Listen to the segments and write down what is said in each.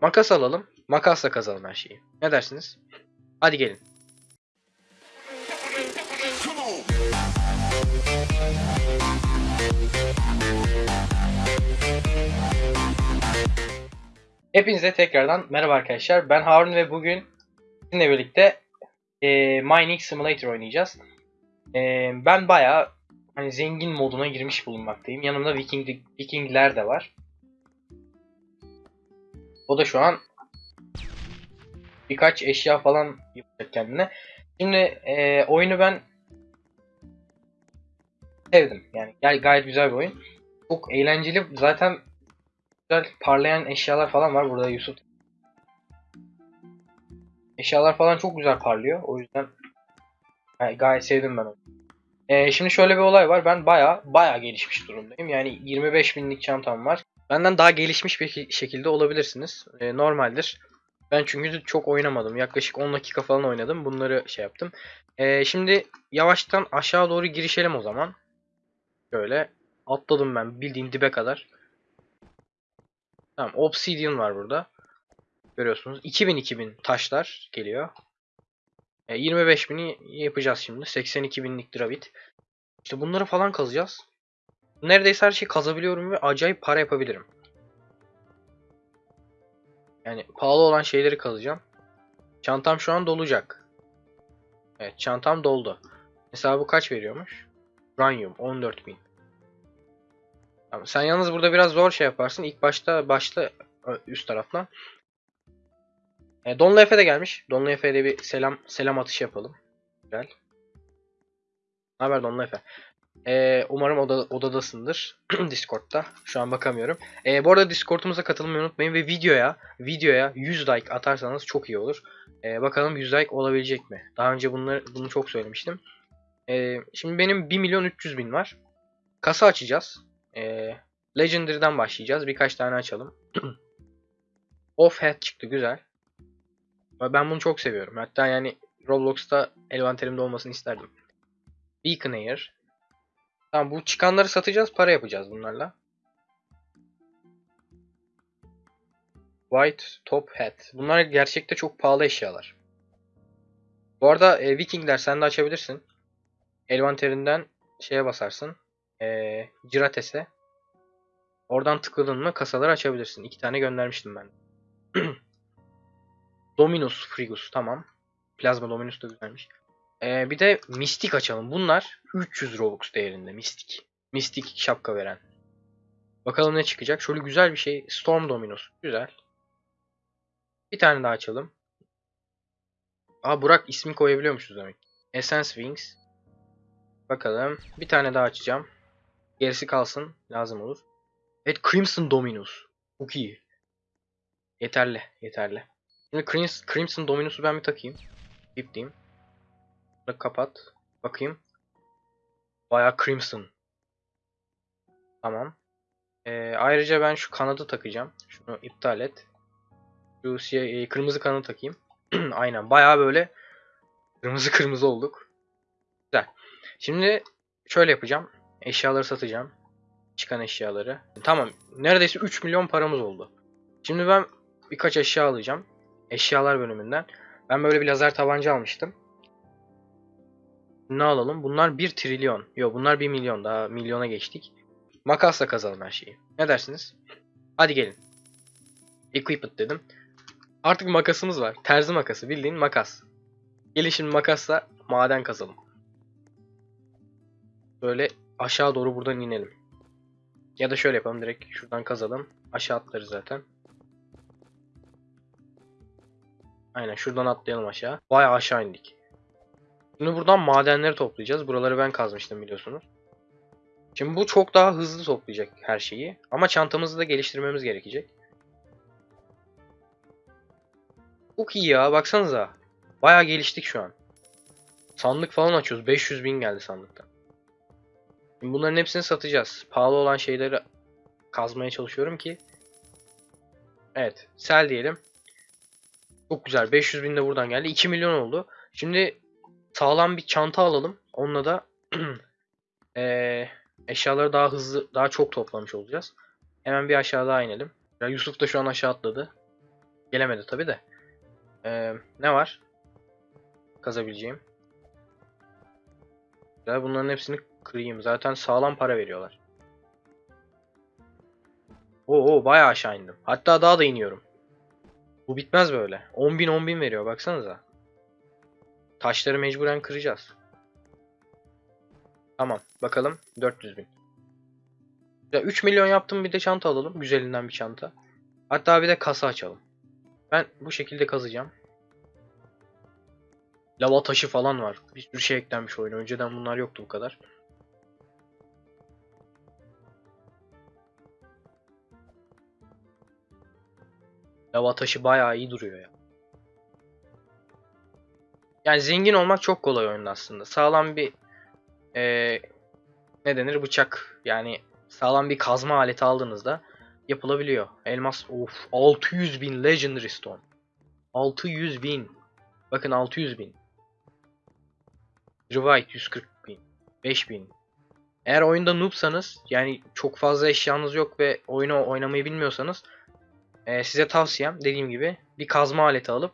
Makas alalım. Makasla kazalım her şeyi. Ne dersiniz? Hadi gelin. Hepinize tekrardan merhaba arkadaşlar. Ben Harun ve bugün sizinle birlikte e, Mining Simulator oynayacağız. E, ben bayağı hani zengin moduna girmiş bulunmaktayım. Yanımda Viking Vikingler de var. O da şu an birkaç eşya falan yapacak kendine. Şimdi e, oyunu ben sevdim. Yani gay- gayet güzel bir oyun. Çok eğlenceli. Zaten güzel parlayan eşyalar falan var burada Yusuf. Eşyalar falan çok güzel parlıyor. O yüzden gay- gayet sevdim ben onu. Ee, şimdi şöyle bir olay var. Ben baya baya gelişmiş durumdayım. Yani 25 binlik çantam var. Benden daha gelişmiş bir şek- şekilde olabilirsiniz. Ee, normaldir. Ben çünkü çok oynamadım. Yaklaşık 10 dakika falan oynadım. Bunları şey yaptım. Ee, şimdi yavaştan aşağı doğru girişelim o zaman. Şöyle atladım ben bildiğin dibe kadar. Tamam Obsidian var burada. Görüyorsunuz. 2000 2000 taşlar geliyor. E, 25 bini yapacağız şimdi. 82 binlik dravit. İşte bunları falan kazacağız. Neredeyse her şeyi kazabiliyorum ve acayip para yapabilirim. Yani pahalı olan şeyleri kazacağım. Çantam şu an dolacak. Evet çantam doldu. Mesela bu kaç veriyormuş? Uranium 14.000. Tamam, sen yalnız burada biraz zor şey yaparsın. İlk başta ö, üst taraftan. E, Donlu Efe de gelmiş. Donlu Efe'ye de bir selam selam atışı yapalım. Güzel. Ne haber Donlu Efe? E, umarım oda, odadasındır. Discord'da. Şu an bakamıyorum. E, bu arada Discord'umuza katılmayı unutmayın ve videoya videoya 100 like atarsanız çok iyi olur. E, bakalım 100 like olabilecek mi? Daha önce bunları bunu çok söylemiştim. E, şimdi benim 1 milyon 300 bin var. Kasa açacağız. E, Legendary'den başlayacağız. Birkaç tane açalım. Off head çıktı güzel. Ben bunu çok seviyorum. Hatta yani Roblox'ta envanterimde olmasını isterdim. Beacon Air. Tamam bu çıkanları satacağız. Para yapacağız bunlarla. White Top Hat. Bunlar gerçekte çok pahalı eşyalar. Bu arada e, Vikingler sen de açabilirsin. Envanterinden şeye basarsın. E, Cirates'e. Oradan tıkladın mı kasaları açabilirsin. İki tane göndermiştim ben. Dominus Frigus tamam. Plazma Dominus da güzelmiş. Ee, bir de Mistik açalım. Bunlar 300 Robux değerinde Mistik. Mistik şapka veren. Bakalım ne çıkacak. Şöyle güzel bir şey. Storm Dominus. Güzel. Bir tane daha açalım. Aa Burak ismi koyabiliyormuşuz demek. Essence Wings. Bakalım. Bir tane daha açacağım. Gerisi kalsın. Lazım olur. Evet Crimson Dominus. Çok iyi. Yeterli. Yeterli. Şimdi Crims- Crimson Dominus'u ben bir takayım. Bip diyeyim. Bunu kapat. Bakayım. Bayağı Crimson. Tamam. Ee, ayrıca ben şu kanadı takacağım. Şunu iptal et. Şu e, kırmızı kanadı takayım. Aynen. Bayağı böyle kırmızı kırmızı olduk. Güzel. Şimdi şöyle yapacağım. Eşyaları satacağım. Çıkan eşyaları. Tamam. Neredeyse 3 milyon paramız oldu. Şimdi ben birkaç eşya alacağım. Eşyalar bölümünden. Ben böyle bir lazer tabanca almıştım. Ne alalım? Bunlar 1 trilyon. Yok bunlar 1 milyon. Daha milyona geçtik. Makasla kazalım her şeyi. Ne dersiniz? Hadi gelin. Equipment dedim. Artık makasımız var. Terzi makası. Bildiğin makas. Gelin şimdi makasla maden kazalım. Böyle aşağı doğru buradan inelim. Ya da şöyle yapalım. Direkt şuradan kazalım. Aşağı atlarız zaten. Aynen şuradan atlayalım aşağı. Bayağı aşağı indik. Şimdi buradan madenleri toplayacağız. Buraları ben kazmıştım biliyorsunuz. Şimdi bu çok daha hızlı toplayacak her şeyi. Ama çantamızı da geliştirmemiz gerekecek. Çok iyi ya baksanıza. Bayağı geliştik şu an. Sandık falan açıyoruz. 500 bin geldi sandıkta. Şimdi bunların hepsini satacağız. Pahalı olan şeyleri kazmaya çalışıyorum ki. Evet. Sel diyelim. Çok güzel. 500 bin de buradan geldi. 2 milyon oldu. Şimdi sağlam bir çanta alalım. Onunla da eee, eşyaları daha hızlı, daha çok toplamış olacağız. Hemen bir aşağı daha inelim. Ya Yusuf da şu an aşağı atladı. Gelemedi tabi de. Ee, ne var? Kazabileceğim. Güzel bunların hepsini kırayım. Zaten sağlam para veriyorlar. Oo, oo bayağı aşağı indim. Hatta daha da iniyorum. Bu bitmez böyle. 10.000 10.000 veriyor baksanıza. Taşları mecburen kıracağız. Tamam bakalım 400 bin. Ya 3 milyon yaptım bir de çanta alalım. Güzelinden bir çanta. Hatta bir de kasa açalım. Ben bu şekilde kazacağım. Lava taşı falan var. Bir sürü şey eklenmiş oyuna. Önceden bunlar yoktu bu kadar. Lava taşı bayağı iyi duruyor ya. Yani zengin olmak çok kolay oyunda aslında. Sağlam bir eee, ne denir bıçak yani sağlam bir kazma aleti aldığınızda yapılabiliyor. Elmas of 600 bin Legendary Stone. 600 bin. Bakın 600 bin. Revite 140 bin. 5 bin. Eğer oyunda noobsanız yani çok fazla eşyanız yok ve oyunu oynamayı bilmiyorsanız e, size tavsiyem dediğim gibi bir kazma aleti alıp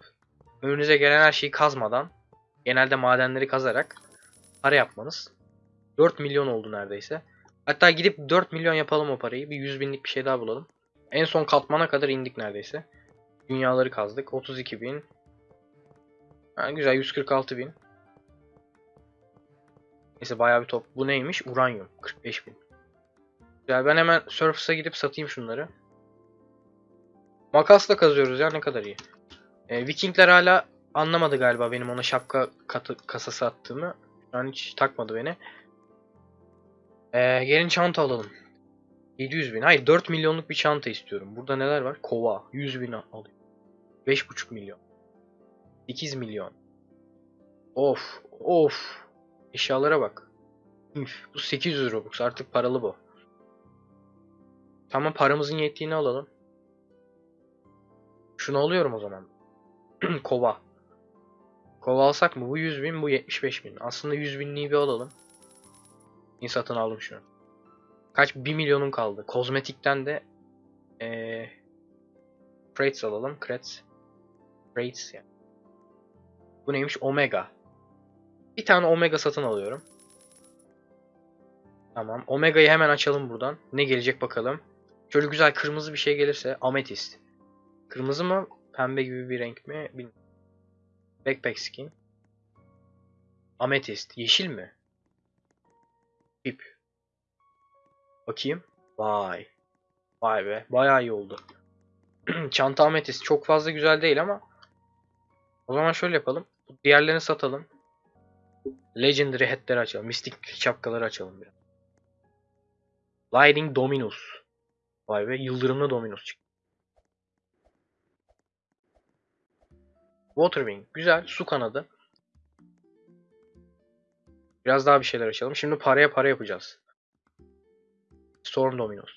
önünüze gelen her şeyi kazmadan genelde madenleri kazarak para yapmanız. 4 milyon oldu neredeyse. Hatta gidip 4 milyon yapalım o parayı. Bir 100 binlik bir şey daha bulalım. En son katmana kadar indik neredeyse. Dünyaları kazdık. 32 bin. Ha, güzel 146 bin. Neyse bayağı bir top. Bu neymiş? Uranyum. 45 bin. Güzel ben hemen Surface'a gidip satayım şunları. Makasla kazıyoruz ya ne kadar iyi. Ee, Vikingler hala anlamadı galiba benim ona şapka katı, kasası attığımı. An hiç takmadı beni. Ee, gelin çanta alalım. 700 bin. Hayır 4 milyonluk bir çanta istiyorum. Burada neler var? Kova. 100 bin alayım. 5,5 milyon. 8 milyon. Of. Of. Eşyalara bak. Üf, bu 800 Robux. Artık paralı bu. Tamam paramızın yettiğini alalım. Şunu alıyorum o zaman. Kova. Kova alsak mı? Bu 100 bin, bu 75 bin. Aslında 100 binliği bir alalım. İyi satın aldım şunu. Kaç? 1 milyonum kaldı. Kozmetikten de ee, crates alalım. Crates. Crates yani. Bu neymiş? Omega. Bir tane Omega satın alıyorum. Tamam. Omega'yı hemen açalım buradan. Ne gelecek bakalım. Şöyle güzel kırmızı bir şey gelirse. Ametist. Kırmızı mı? Pembe gibi bir renk mi? Bilmiyorum. Backpack skin. Ametist. Yeşil mi? İp. Bakayım. Vay. Vay be. Bayağı iyi oldu. Çanta ametist. Çok fazla güzel değil ama. O zaman şöyle yapalım. Diğerlerini satalım. Legendary hatleri açalım. Mistik şapkaları açalım biraz. Lightning Dominus. Vay be. Yıldırımlı Dominus çıktı. Waterwing. Güzel. Su kanadı. Biraz daha bir şeyler açalım. Şimdi paraya para yapacağız. Storm Dominos.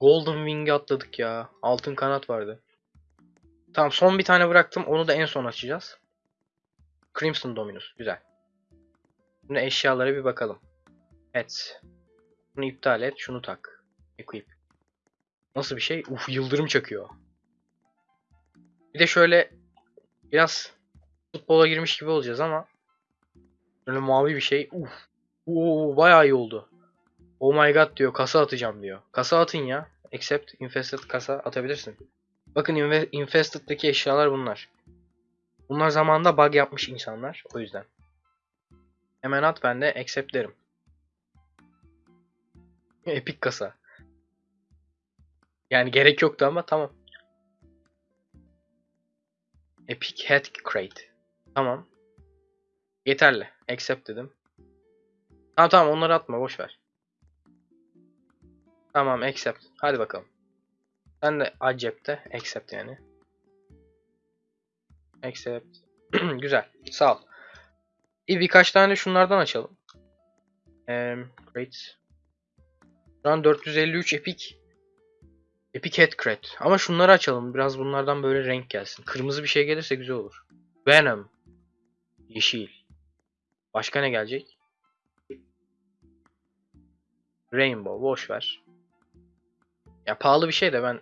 Golden Wing'i atladık ya. Altın kanat vardı. Tamam son bir tane bıraktım. Onu da en son açacağız. Crimson Dominus. Güzel. Şimdi eşyalara bir bakalım. Evet. Bunu iptal et. Şunu tak. Equip. Nasıl bir şey? Uf yıldırım çakıyor. Bir de şöyle biraz futbola girmiş gibi olacağız ama böyle mavi bir şey. Uf. Oo, bayağı iyi oldu. Oh my god diyor. Kasa atacağım diyor. Kasa atın ya. Accept infested kasa atabilirsin. Bakın infested'daki eşyalar bunlar. Bunlar zamanında bug yapmış insanlar. O yüzden. Hemen at ben de accept derim. Epic kasa. Yani gerek yoktu ama tamam. Epic Head Crate. Tamam. Yeterli. Accept dedim. Tamam tamam onları atma boş ver. Tamam accept. Hadi bakalım. Sen de accept'te accept yani. Accept. Güzel. Sağ ol. İyi birkaç tane şunlardan açalım. Ee, great. Şu an 453 epic. Epic Head Crate. Ama şunları açalım. Biraz bunlardan böyle renk gelsin. Kırmızı bir şey gelirse güzel olur. Venom. Yeşil. Başka ne gelecek? Rainbow. Boş ver. Ya pahalı bir şey de ben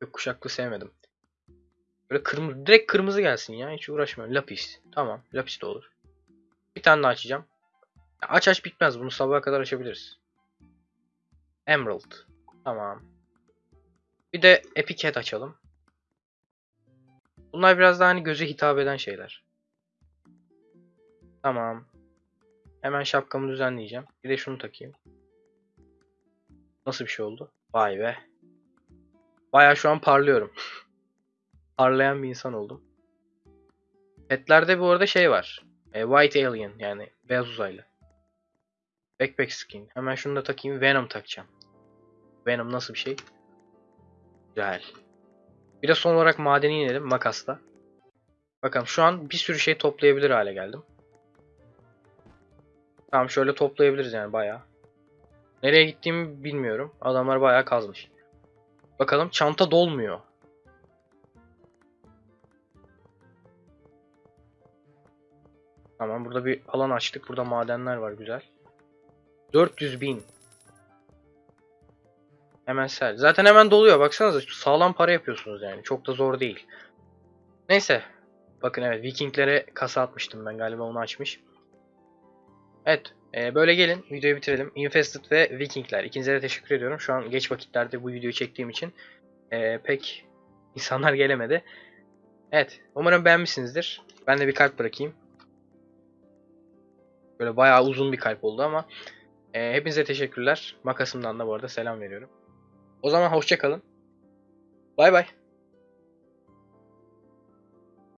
gökkuşaklı sevmedim. Böyle kırmızı, direkt kırmızı gelsin ya. Hiç uğraşmıyorum. Lapis. Tamam. Lapis de olur. Bir tane daha açacağım. Aç aç bitmez. Bunu sabaha kadar açabiliriz. Emerald. Tamam. Bir de Epic Head açalım. Bunlar biraz daha hani göze hitap eden şeyler. Tamam. Hemen şapkamı düzenleyeceğim. Bir de şunu takayım. Nasıl bir şey oldu? Vay be. Baya şu an parlıyorum. Parlayan bir insan oldum. Petlerde bu arada şey var. E, White Alien yani beyaz uzaylı. Backpack skin. Hemen şunu da takayım. Venom takacağım. Venom nasıl bir şey? Güzel. Bir de son olarak madeni inelim makasla. Bakalım şu an bir sürü şey toplayabilir hale geldim. Tamam şöyle toplayabiliriz yani bayağı. Nereye gittiğimi bilmiyorum. Adamlar bayağı kazmış. Bakalım çanta dolmuyor. Tamam burada bir alan açtık. Burada madenler var güzel. 400 bin. Hemen sel. Zaten hemen doluyor. Baksanıza sağlam para yapıyorsunuz yani. Çok da zor değil. Neyse. Bakın evet Vikinglere kasa atmıştım ben galiba onu açmış. Evet. e, böyle gelin videoyu bitirelim. Infested ve Vikingler. İkinize de teşekkür ediyorum. Şu an geç vakitlerde bu videoyu çektiğim için e, pek insanlar gelemedi. Evet. Umarım beğenmişsinizdir. Ben de bir kalp bırakayım. Böyle bayağı uzun bir kalp oldu ama e, hepinize teşekkürler. Makasımdan da bu arada selam veriyorum. O zaman hoşça kalın. Bay bay.